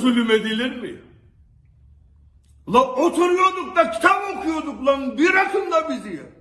zulüm edilir mi? La oturuyorduk da kitap okuyorduk lan bırakın da bizi ya.